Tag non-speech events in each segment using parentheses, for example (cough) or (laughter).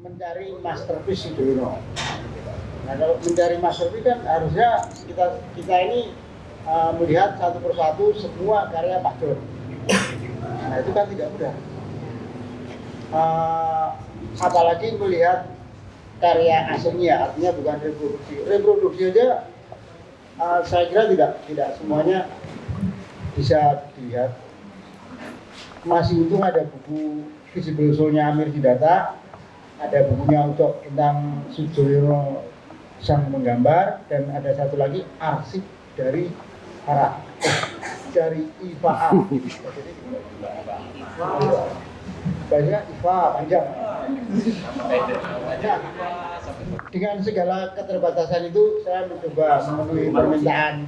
mencari masterpiece Sudono. Nah kalau mencari masterpiece kan harusnya kita kita ini uh, melihat satu persatu semua karya Pak John. Nah itu kan tidak mudah. Uh, apalagi melihat karya aslinya, artinya bukan reproduksi. Reproduksi aja uh, saya kira tidak tidak semuanya bisa dilihat. Masih untung ada buku Visible Soul-nya Amir Sidata, ada bukunya untuk tentang Sujoyono sang menggambar, dan ada satu lagi arsip dari para dari IFA. (laughs) banyak IFA panjang. Nah, dengan segala keterbatasan itu saya mencoba memenuhi permintaan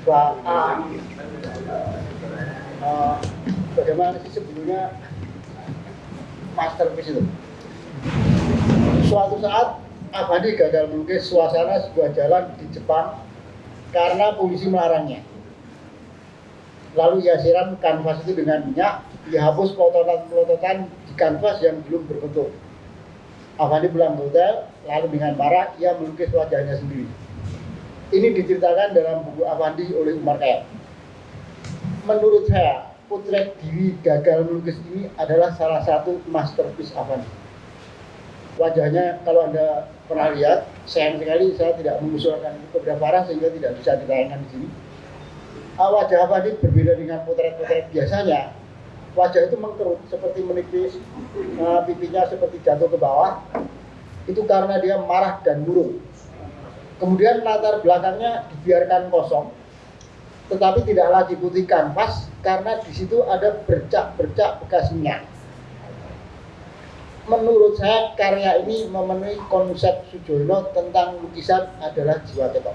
IFA A. Uh, bagaimana sih sebelumnya masterpiece itu? Suatu saat Abadi gagal melukis suasana sebuah jalan di Jepang karena polisi melarangnya. Lalu ia siram kanvas itu dengan minyak, dihapus pelototan-pelototan di kanvas yang belum berbentuk. Avandi pulang ke hotel, lalu dengan marah ia melukis wajahnya sendiri. Ini diceritakan dalam buku Avandi oleh Umar Kayat. Menurut saya, potret diri gagal melukis ini adalah salah satu masterpiece Avandi. Wajahnya kalau Anda pernah lihat, sayang sekali saya tidak mengusulkan beberapa arah sehingga tidak bisa ditayangkan di sini. Uh, wajah Avandi berbeda dengan potret-potret biasanya. Wajah itu mengkerut seperti menipis, uh, pipinya seperti jatuh ke bawah. Itu karena dia marah dan murung. Kemudian latar belakangnya dibiarkan kosong, tetapi tidak lagi putih kanvas karena di situ ada bercak-bercak bekas minyak menurut saya karya ini memenuhi konsep Sujono tentang lukisan adalah jiwa ketok.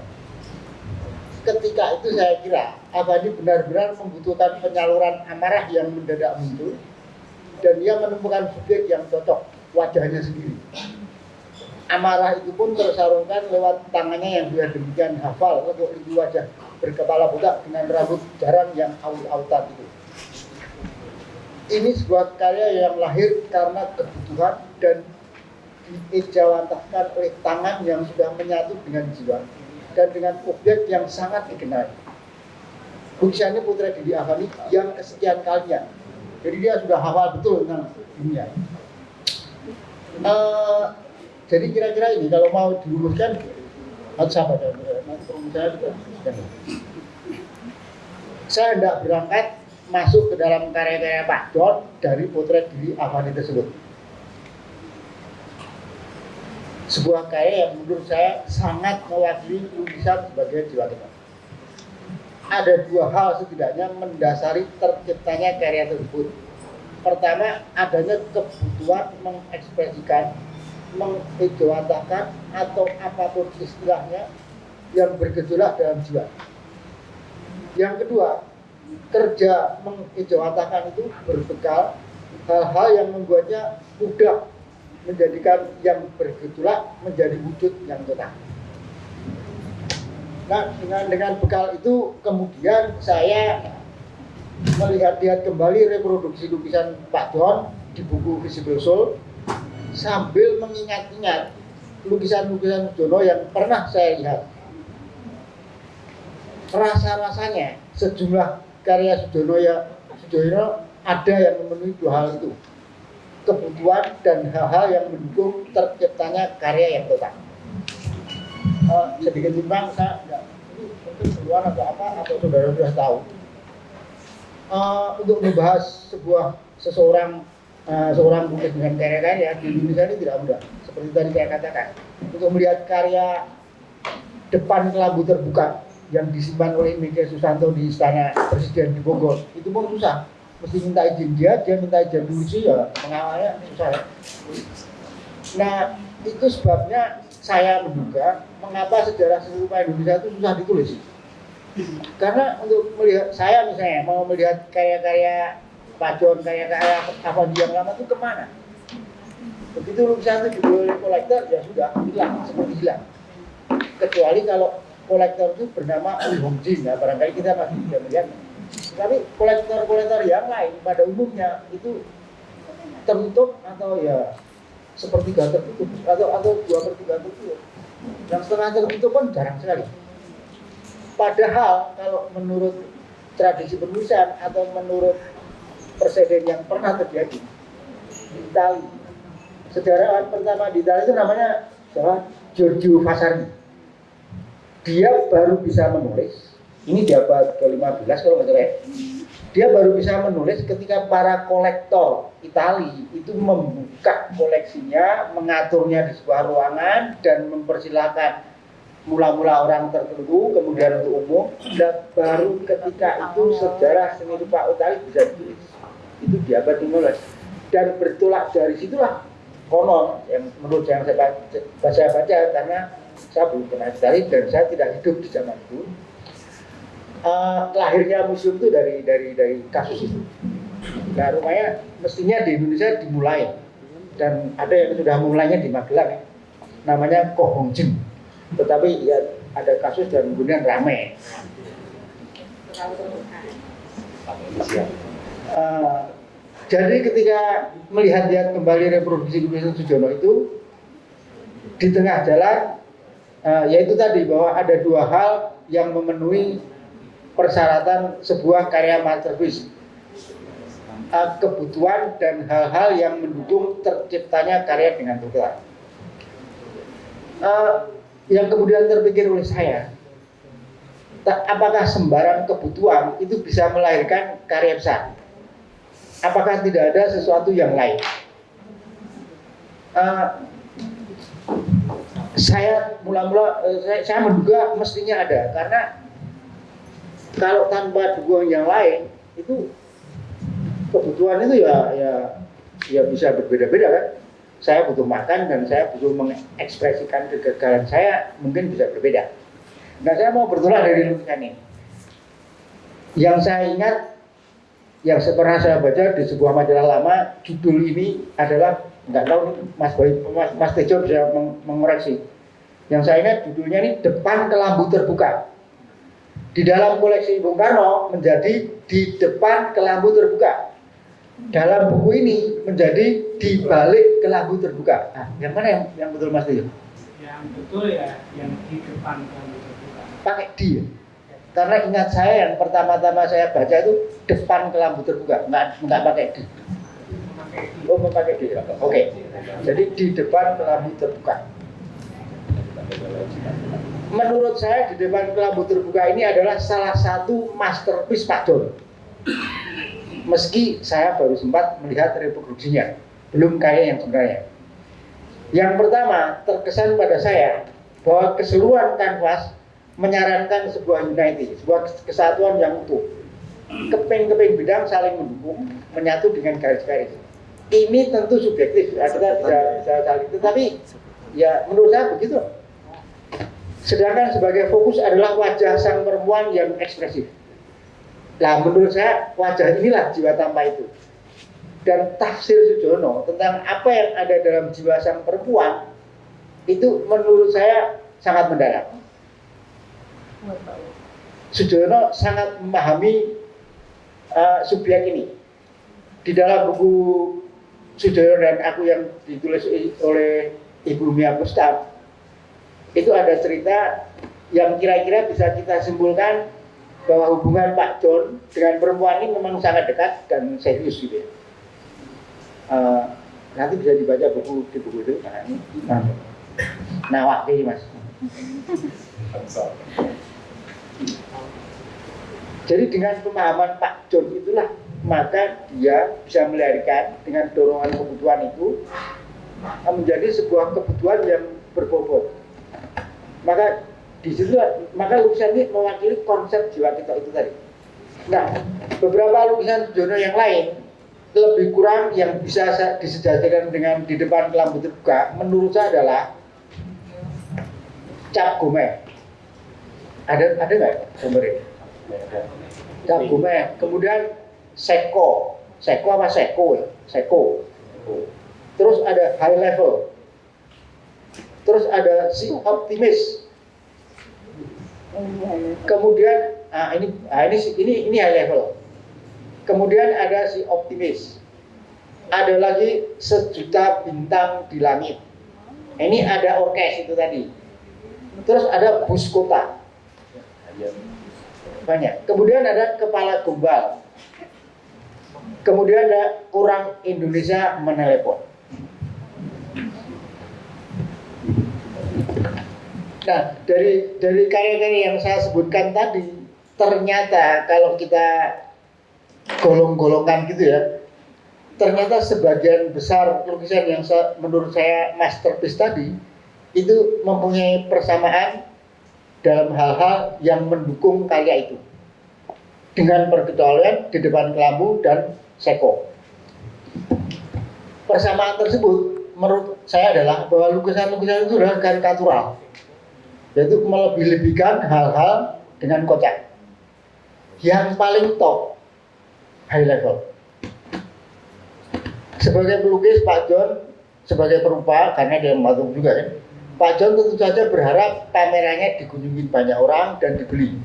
Ketika itu saya kira Abadi benar-benar membutuhkan penyaluran amarah yang mendadak muncul dan dia menemukan subjek yang cocok wajahnya sendiri. Amarah itu pun tersalurkan lewat tangannya yang sudah demikian hafal untuk wajah berkepala botak dengan rambut jarang yang aut-autan itu ini sebuah karya yang lahir karena kebutuhan dan diejawantahkan oleh tangan yang sudah menyatu dengan jiwa dan dengan objek yang sangat dikenal. Lukisannya Putra Didi Avani yang kesekian kalinya. Jadi dia sudah hafal betul tentang dunia. Uh, jadi kira-kira ini kalau mau dirumuskan harus apa saya saya tidak berangkat masuk ke dalam karya-karya Pak John dari potret diri Avani tersebut. Sebuah karya yang menurut saya sangat mewakili lukisan sebagai jiwa kita. Ada dua hal setidaknya mendasari terciptanya karya tersebut. Pertama, adanya kebutuhan mengekspresikan, mengejawantahkan atau apa pun istilahnya yang bergejolak dalam jiwa. Yang kedua, kerja mengejawantahkan itu berbekal hal-hal yang membuatnya mudah menjadikan yang bergejolak menjadi wujud yang tetap. Nah, dengan dengan bekal itu kemudian saya melihat-lihat kembali reproduksi lukisan Pak John di buku Visible Soul sambil mengingat-ingat lukisan-lukisan Jono yang pernah saya lihat. Rasa-rasanya sejumlah karya Sudono ya Sudono ada yang memenuhi dua hal itu. Kebutuhan dan hal-hal yang mendukung terciptanya karya yang total. Uh, sedikit timbang saya enggak keluar atau apa atau saudara sudah tahu. Uh, untuk membahas sebuah seseorang uh, seorang mungkin dengan karya-karya di Indonesia ini tidak mudah. Seperti tadi saya katakan untuk melihat karya depan kelambu terbuka yang disimpan oleh Mega Susanto di istana presiden di Bogor. Itu pun susah. Mesti minta izin dia dia minta izin sih ya pengawalnya susah. Nah itu sebabnya saya menduga mengapa sejarah serupa Indonesia itu susah ditulis. Karena untuk melihat saya misalnya mau melihat karya-karya Pak John karya-karya apa yang lama itu ke mana? Begitu lukisan itu dibeli kolektor ya sudah hilang seperti hilang. Kecuali kalau kolektor itu bernama Hong Jin ya barangkali kita masih tidak melihat tapi kolektor-kolektor yang lain pada umumnya itu tertutup atau ya sepertiga tertutup atau atau dua per tiga tertutup. Yang setengah tertutup pun jarang sekali. Padahal kalau menurut tradisi penulisan atau menurut presiden yang pernah terjadi di Itali, sejarawan pertama di Itali itu namanya? Giorgio Vasari. Dia baru bisa menulis, ini di abad ke-15 kalau nggak salah ya. Dia baru bisa menulis ketika para kolektor Itali itu membuka koleksinya, mengaturnya di sebuah ruangan dan mempersilahkan mula-mula orang tertentu, kemudian untuk umum, dan baru ketika itu sejarah seni rupa utari bisa ditulis. Itu di abad 15. Dan bertolak dari situlah konon yang menurut yang saya baca, baca karena saya belum pernah cari dan saya tidak hidup di zaman itu. Uh, lahirnya museum itu dari dari dari kasus itu. Nah, rumahnya mestinya di Indonesia dimulai dan ada yang sudah mulainya di Magelang ya. namanya Kohongjin tetapi ya ada kasus dan kemudian ramai. Uh, jadi ketika melihat-lihat kembali reproduksi Winston Sujono itu di tengah jalan, uh, yaitu tadi bahwa ada dua hal yang memenuhi persyaratan sebuah karya masterpiece. Uh, kebutuhan dan hal-hal yang mendukung terciptanya karya dengan total. Uh, yang kemudian terpikir oleh saya, apakah sembarang kebutuhan itu bisa melahirkan karya besar? Apakah tidak ada sesuatu yang lain? Uh, saya mula-mula uh, saya, saya menduga mestinya ada karena kalau tanpa dukungan yang lain itu kebutuhan itu ya ya ya bisa berbeda-beda kan saya butuh makan dan saya butuh mengekspresikan kegagalan saya mungkin bisa berbeda. Nah saya mau bertolak dari lukisan ini. Yang saya ingat, yang pernah saya baca di sebuah majalah lama, judul ini adalah nggak tahu Mas Boy, Mas, Mas Tejo bisa meng mengoreksi. Yang saya ingat judulnya ini depan kelambu terbuka. Di dalam koleksi Bung Karno menjadi di depan kelambu terbuka dalam buku ini menjadi di balik kelambu terbuka. Nah, yang mana yang, yang betul Mas Tio? Yang betul ya, yang di depan kelambu terbuka. Pakai di ya? Karena ingat saya yang pertama-tama saya baca itu depan kelambu terbuka, nggak nggak pakai di. Oh, memakai di. Oke. Okay. Jadi di depan kelambu terbuka. Menurut saya di depan kelambu terbuka ini adalah salah satu masterpiece Pak Don meski saya baru sempat melihat reproduksinya, belum kaya yang sebenarnya. Yang pertama, terkesan pada saya bahwa keseluruhan kanvas menyarankan sebuah unity, sebuah kesatuan yang utuh. Keping-keping bidang saling mendukung, menyatu dengan garis-garis. Ini tentu subjektif, ya, kita bisa, bisa saling, tetapi ya menurut saya begitu. Sedangkan sebagai fokus adalah wajah sang perempuan yang ekspresif Nah menurut saya wajah inilah jiwa tanpa itu. Dan tafsir Sujono tentang apa yang ada dalam jiwa sang perempuan itu menurut saya sangat mendalam. Sujono sangat memahami uh, subjek ini. Di dalam buku Sujono dan aku yang ditulis oleh Ibu Mia Pustab. Itu ada cerita yang kira-kira bisa kita simpulkan bahwa hubungan Pak John dengan perempuan ini memang sangat dekat dan serius gitu ya. Uh, nanti bisa dibaca buku di buku itu nah ini nah, nah waktu ini mas. Jadi dengan pemahaman Pak John itulah maka dia bisa melahirkan dengan dorongan kebutuhan itu menjadi sebuah kebutuhan yang berbobot maka di situ maka lukisan ini mewakili konsep jiwa kita itu tadi. Nah, beberapa lukisan Jono yang lain lebih kurang yang bisa disejatikan dengan di depan lampu terbuka menurut saya adalah cap gome. Ada ada nggak sumbernya? Cap gome. Kemudian seko, seko apa seko ya? Seko. Terus ada high level. Terus ada si optimis Kemudian ah, ini ah, ini ini ini high level. Kemudian ada si optimis. ada lagi sejuta bintang di langit. Ini ada orkes itu tadi. Terus ada bus kota. Banyak. Kemudian ada kepala gombal. Kemudian ada orang Indonesia menelepon. Nah, dari dari karya-karya yang saya sebutkan tadi, ternyata kalau kita golong-golongkan gitu ya, ternyata sebagian besar lukisan yang saya, menurut saya masterpiece tadi itu mempunyai persamaan dalam hal-hal yang mendukung karya itu dengan perkecualian di depan kelambu dan seko. Persamaan tersebut menurut saya adalah bahwa lukisan-lukisan itu adalah karikatural, yaitu melebih-lebihkan hal-hal dengan kocak. Yang paling top, high level sebagai pelukis Pak John sebagai perupa karena dia membantu juga ya Pak John tentu saja berharap pamerannya dikunjungi banyak orang dan dibeli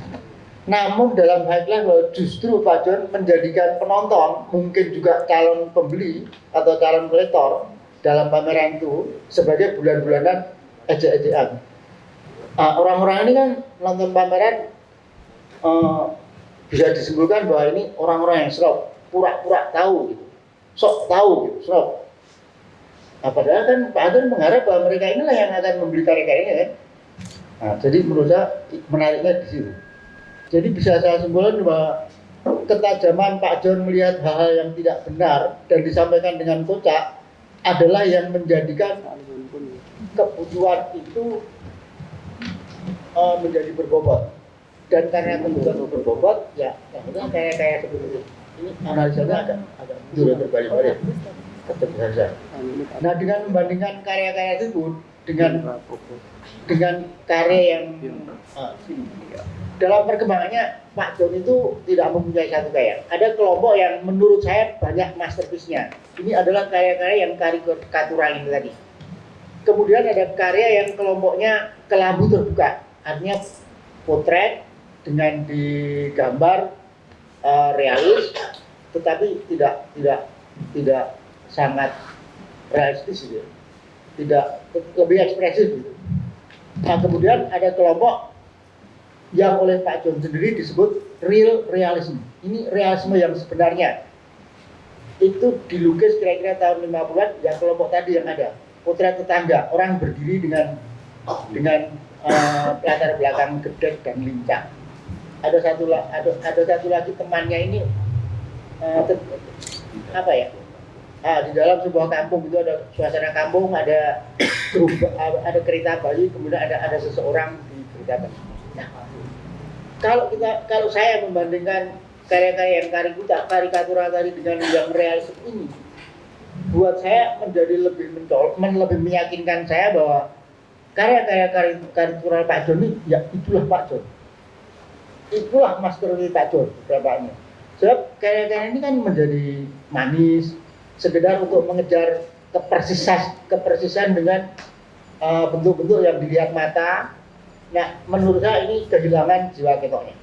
namun dalam level justru Pak John menjadikan penonton mungkin juga calon pembeli atau calon kolektor dalam pameran itu sebagai bulan-bulanan ejek-ejekan nah, orang-orang ini kan nonton pameran uh, bisa disimpulkan bahwa ini orang-orang yang serap pura-pura tahu gitu sok tahu gitu, sok. Nah, padahal kan Pak Agun mengharap bahwa mereka inilah yang akan membeli karya-karyanya kan. Nah, jadi menurut saya menariknya di situ. Jadi bisa saya simpulkan bahwa ketajaman Pak John melihat hal-hal yang tidak benar dan disampaikan dengan kocak adalah yang menjadikan kebutuhan itu uh, menjadi berbobot. Dan karena kebutuhan berbobot ya akhirnya kayak kayak seperti ini analisanya agak agak tetap saja. Nah dengan membandingkan karya-karya tersebut dengan dengan karya yang uh, dalam perkembangannya Pak John itu tidak mempunyai satu karya. Ada kelompok yang menurut saya banyak masterpiece-nya. Ini adalah karya-karya yang karikatural ini tadi. Kemudian ada karya yang kelompoknya kelambu terbuka, artinya potret dengan digambar uh, realis tetapi tidak tidak tidak sangat realistis gitu. Tidak lebih ekspresif gitu. Nah kemudian ada kelompok yang oleh Pak John sendiri disebut real realism. Ini realisme yang sebenarnya itu dilukis kira-kira tahun 50-an yang kelompok tadi yang ada potret tetangga orang berdiri dengan dengan uh, belakang gede dan lincah ada satu ada ada satu lagi temannya ini uh, apa ya ah, di dalam sebuah kampung itu ada suasana kampung ada ada kereta Bali kemudian ada ada seseorang di kereta Bali nah kalau kita kalau saya membandingkan karya-karya yang karikuta karikatural tadi dengan yang realistis ini buat saya menjadi lebih mencol lebih meyakinkan saya bahwa karya-karya karikatural Pak Joni ya itulah Pak Joni. Itulah master Pak Jor beberapanya sebab karya-karya ini kan menjadi manis sekedar untuk mengejar kepersisan kepersisan dengan uh, bentuk-bentuk uh, yang dilihat mata. Nah menurut saya ini kehilangan jiwa ketoknya.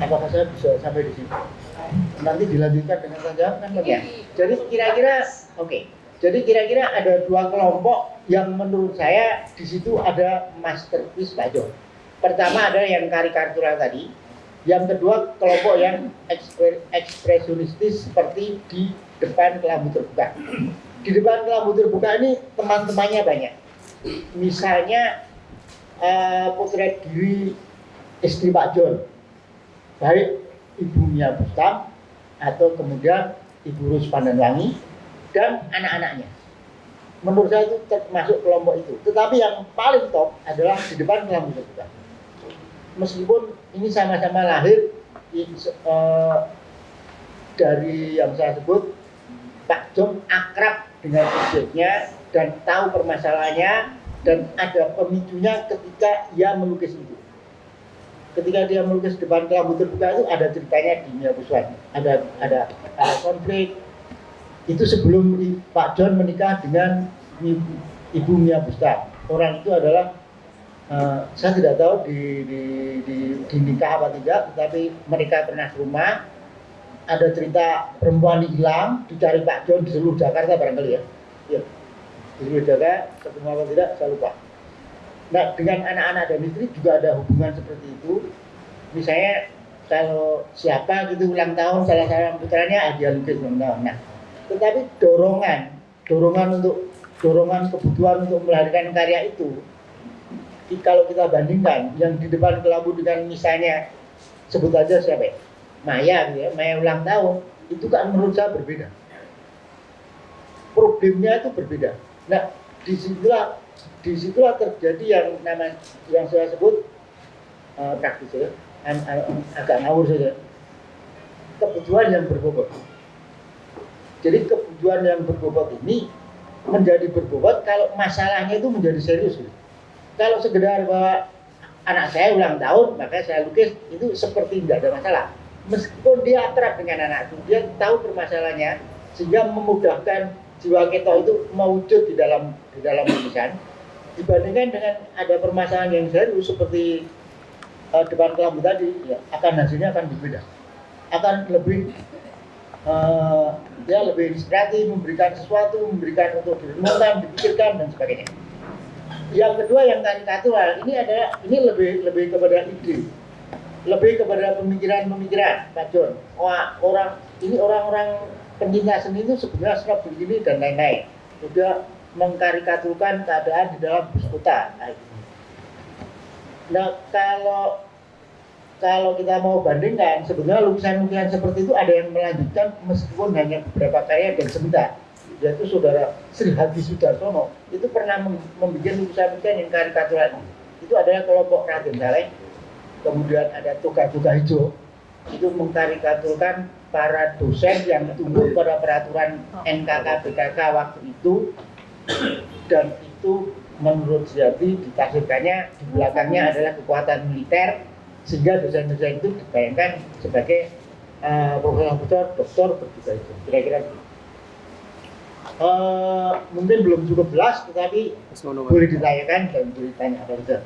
Apakah saya bisa sampai di sini nanti dilanjutkan dengan saja kan ya jadi kira-kira oke. Okay. jadi kira-kira ada dua kelompok yang menurut saya di situ ada masterpiece Pak Jor Pertama ada yang karikatural tadi, yang kedua kelompok yang ekspresionistis seperti di depan kelambu terbuka. Di depan kelambu terbuka ini teman-temannya banyak. Misalnya uh, potret diri istri Pak John, baik Ibu Mia Bustam atau kemudian Ibu Rus Pandanwangi dan anak-anaknya. Menurut saya itu termasuk kelompok itu. Tetapi yang paling top adalah di depan kelambu terbuka meskipun ini sama-sama lahir uh, dari yang saya sebut Pak Jom akrab dengan subjeknya dan tahu permasalahannya dan ada pemicunya ketika ia melukis itu. Ketika dia melukis depan kelambu terbuka itu ada ceritanya di Mia Buswan. Ada ada ada konflik. Itu sebelum Pak John menikah dengan Ibu Mia Busta. Orang itu adalah Eh, saya tidak tahu di, di, di, di nikah apa tidak, tetapi mereka pernah ke rumah ada cerita perempuan hilang dicari Pak John di seluruh Jakarta barangkali ya. ya. Di seluruh Jakarta ketemu apa tidak saya lupa. Nah dengan anak-anak dan istri juga ada hubungan seperti itu. Misalnya kalau siapa gitu ulang tahun salah seorang putranya ah, dia lukis ulang tahun. Nah tetapi dorongan dorongan untuk dorongan kebutuhan untuk melahirkan karya itu kalau kita bandingkan yang di depan kelambu dengan misalnya sebut aja siapa ya? Maya gitu ya, Maya ulang tahun itu kan menurut saya berbeda. Problemnya itu berbeda. Nah, di situlah di situlah terjadi yang nama yang saya sebut uh, praktis ya, agak ngawur saja. Kebutuhan yang berbobot. Jadi kebutuhan yang berbobot ini menjadi berbobot kalau masalahnya itu menjadi serius. Gitu. Kalau sekedar bahwa anak saya ulang tahun, maka saya lukis itu seperti tidak ada masalah. Meskipun dia akrab dengan anak itu, dia tahu permasalahannya sehingga memudahkan jiwa kita itu mewujud di dalam di dalam lukisan dibandingkan dengan ada permasalahan yang serius seperti uh, depan kelambu tadi ya, akan hasilnya akan berbeda. Akan lebih uh, ya lebih inspiratif memberikan sesuatu memberikan untuk direnungkan dipikirkan dan sebagainya yang kedua yang karikatural ini adalah ini lebih lebih kepada ide lebih kepada pemikiran-pemikiran Pak John. Wah, orang ini orang-orang pencinta seni itu sebenarnya sudah begini dan lain-lain. Sudah mengkarikaturkan keadaan di dalam bus kota. Nah, kalau kalau kita mau bandingkan, sebenarnya lukisan-lukisan seperti itu ada yang melanjutkan meskipun hanya beberapa karya dan sebentar. Yaitu saudara Sri Hadi Sudarsono. Itu pernah membuat lukisan-lukisan yang karikatural. Itu adalah kelompok Raden Saleh. Kemudian ada tugas-tugas hijau. Itu mengkarikaturkan para dosen yang tunduk pada peraturan NKK BKK waktu itu. Dan itu menurut Ziadi ditafsirkannya di belakangnya adalah kekuatan militer sehingga dosen-dosen itu dibayangkan sebagai uh, profesor, doktor berjuga itu kira-kira Uh, mungkin belum cukup jelas tetapi boleh ditanyakan dan boleh ditanya.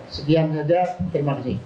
Sekian saja, terima kasih.